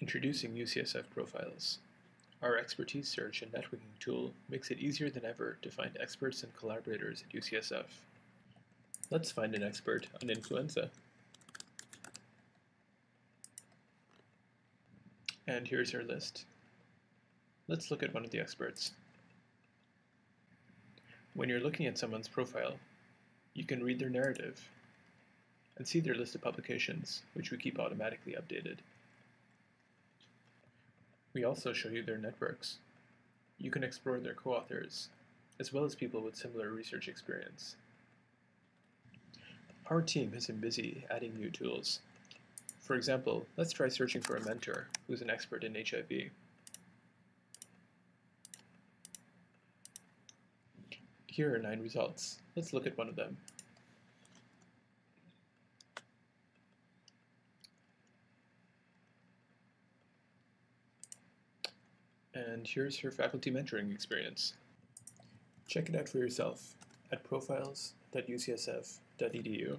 Introducing UCSF Profiles. Our expertise search and networking tool makes it easier than ever to find experts and collaborators at UCSF. Let's find an expert on influenza. And here's our list. Let's look at one of the experts. When you're looking at someone's profile, you can read their narrative and see their list of publications, which we keep automatically updated. We also show you their networks. You can explore their co-authors, as well as people with similar research experience. Our team has been busy adding new tools. For example, let's try searching for a mentor who's an expert in HIV. Here are nine results. Let's look at one of them. And here's her faculty mentoring experience. Check it out for yourself at profiles.ucsf.edu.